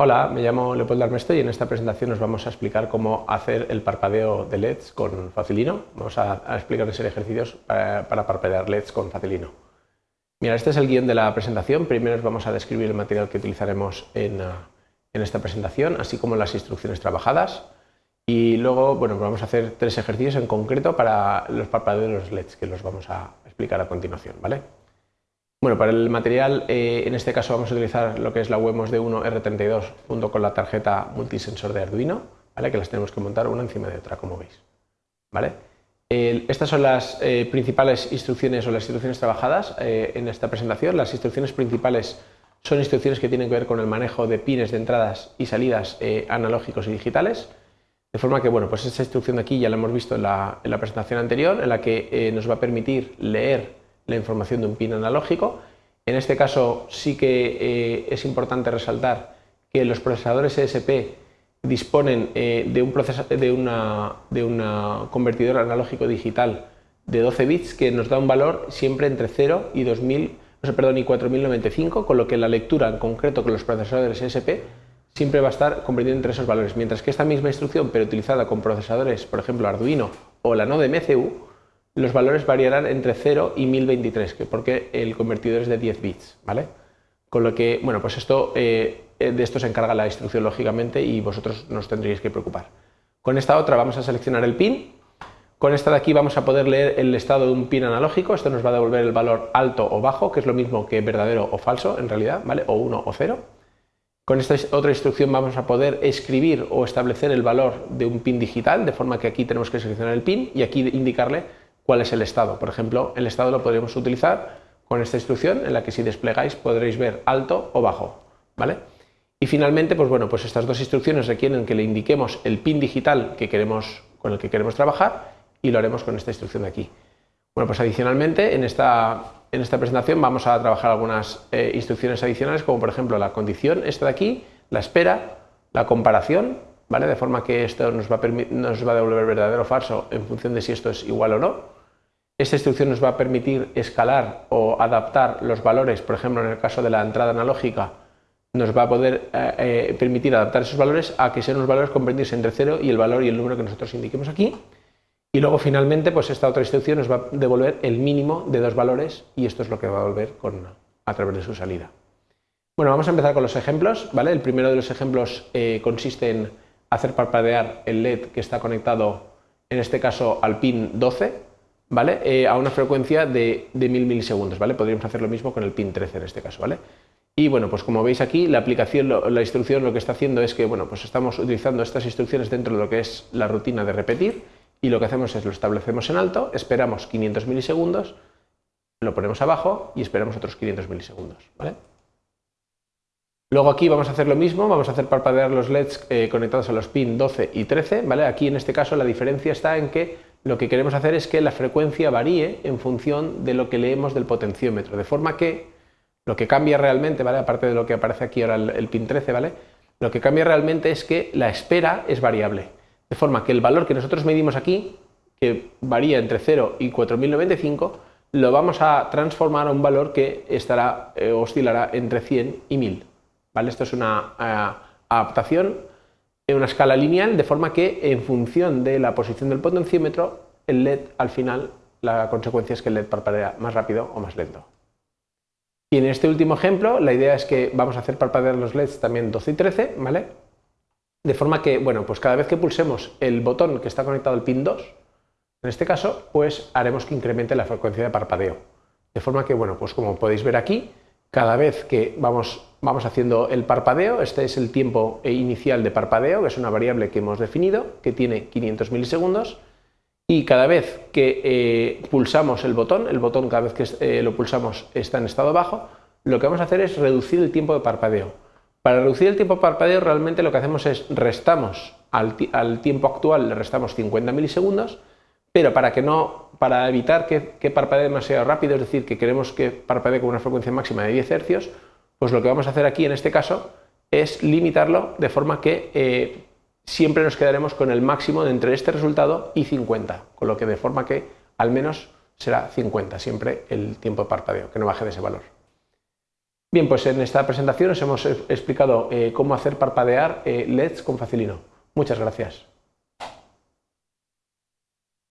Hola, me llamo Leopoldo Armesto y en esta presentación os vamos a explicar cómo hacer el parpadeo de LEDs con Facilino. Vamos a, explicar una serie de ejercicios para, parpadear LEDs con Facilino. Mira, este es el guion de la presentación. Primero os vamos a describir el material que utilizaremos en, ah, esta presentación, así como las instrucciones trabajadas. Y luego, bueno, vamos a hacer tres ejercicios en concreto para los parpadeos de los LEDs, que los vamos a explicar a continuación, ¿vale? Bueno, para el material, eh, en este caso vamos a utilizar lo que es la WebMOS D1 R32 junto con la tarjeta multisensor de Arduino, ¿vale? que las tenemos que montar una encima de otra, como veis. ¿vale? estas son las eh, principales instrucciones o las instrucciones trabajadas eh, en esta presentación. Las instrucciones principales son instrucciones que tienen que ver con el manejo de pines de entradas y salidas analógicos y digitales. De forma que, bueno, pues esta instrucción de aquí ya la hemos visto en la, en la presentación anterior, en la que nos va a permitir leer la información de un pin analógico. En este caso sí que eh, es importante resaltar que los procesadores ESP disponen eh, de, un de, una, de una convertidor analógico digital de 12 bits que nos da un valor siempre entre 0 y 2000, no sé, perdón, y 4095, con lo que la lectura en concreto con los procesadores ESP siempre va a estar convertida entre esos valores, mientras que esta misma instrucción, pero utilizada con procesadores, por ejemplo, Arduino o la Node MCU, los valores variarán entre 0 y 1023, porque el convertidor es de 10 bits, ¿vale? Con lo que, bueno, pues esto, eh, de esto se encarga la instrucción lógicamente y vosotros nos tendríais que preocupar. Con esta otra vamos a seleccionar el pin, con esta de aquí vamos a poder leer el estado de un pin analógico, esto nos va a devolver el valor alto o bajo, que es lo mismo que verdadero o falso en realidad, ¿vale? O 1 o 0. Con esta otra instrucción vamos a poder escribir o establecer el valor de un pin digital, de forma que aquí tenemos que seleccionar el pin y aquí indicarle cuál es el estado. Por ejemplo, el estado lo podríamos utilizar con esta instrucción en la que si desplegáis podréis ver alto o bajo. ¿vale? Y finalmente, pues bueno, pues estas dos instrucciones requieren que le indiquemos el pin digital que queremos, con el que queremos trabajar y lo haremos con esta instrucción de aquí. Bueno, pues adicionalmente en esta, en esta presentación vamos a trabajar algunas eh, instrucciones adicionales como por ejemplo la condición, esta de aquí, la espera, la comparación, ¿vale? de forma que esto nos va, a nos va a devolver verdadero o falso en función de si esto es igual o no. Esta instrucción nos va a permitir escalar o adaptar los valores, por ejemplo, en el caso de la entrada analógica, nos va a poder eh, eh, permitir adaptar esos valores a que sean unos valores comprendidos entre 0 y el valor y el número que nosotros indiquemos aquí. Y luego finalmente, pues esta otra instrucción nos va a devolver el mínimo de dos valores y esto es lo que va a devolver con, a través de su salida. Bueno, vamos a empezar con los ejemplos. ¿vale? El primero de los ejemplos eh, consiste en hacer parpadear el LED que está conectado, en este caso, al pin 12, ¿vale? Eh, a una frecuencia de, de 1000 milisegundos, ¿vale? Podríamos hacer lo mismo con el pin 13 en este caso, ¿vale? Y bueno, pues como veis aquí, la aplicación, la instrucción lo que está haciendo es que, bueno, pues estamos utilizando estas instrucciones dentro de lo que es la rutina de repetir y lo que hacemos es lo establecemos en alto, esperamos 500 milisegundos, lo ponemos abajo y esperamos otros 500 milisegundos, ¿vale? Luego aquí vamos a hacer lo mismo, vamos a hacer parpadear los LEDs eh, conectados a los pin 12 y 13, ¿vale? Aquí en este caso la diferencia está en que lo que queremos hacer es que la frecuencia varíe en función de lo que leemos del potenciómetro, de forma que lo que cambia realmente, ¿vale? aparte de lo que aparece aquí ahora el, pin 13, ¿vale? lo que cambia realmente es que la espera es variable, de forma que el valor que nosotros medimos aquí, que varía entre 0 y 4095, lo vamos a transformar a un valor que estará, eh, oscilará entre 100 y 1000. ¿vale? Esto es una eh, adaptación en una escala lineal, de forma que en función de la posición del potenciómetro, el LED al final, la consecuencia es que el LED parpadea más rápido o más lento. Y en este último ejemplo, la idea es que vamos a hacer parpadear los LEDs también 12 y 13, ¿vale? De forma que, bueno, pues cada vez que pulsemos el botón que está conectado al pin 2, en este caso, pues haremos que incremente la frecuencia de parpadeo. De forma que, bueno, pues como podéis ver aquí, cada vez que vamos, vamos haciendo el parpadeo, este es el tiempo inicial de parpadeo, que es una variable que hemos definido, que tiene 500 milisegundos, y cada vez que eh, pulsamos el botón, el botón cada vez que eh, lo pulsamos está en estado bajo, lo que vamos a hacer es reducir el tiempo de parpadeo. Para reducir el tiempo de parpadeo realmente lo que hacemos es restamos al, al tiempo actual, le restamos 50 milisegundos, pero para, que no, para evitar que, parpadee demasiado rápido, es decir, que queremos que parpadee con una frecuencia máxima de 10 Hz, pues lo que vamos a hacer aquí en este caso es limitarlo de forma que eh, siempre nos quedaremos con el máximo de entre este resultado y 50, con lo que de forma que al menos será 50 siempre el tiempo de parpadeo, que no baje de ese valor. Bien, pues en esta presentación os hemos explicado cómo hacer parpadear LEDs con Facilino. Muchas gracias.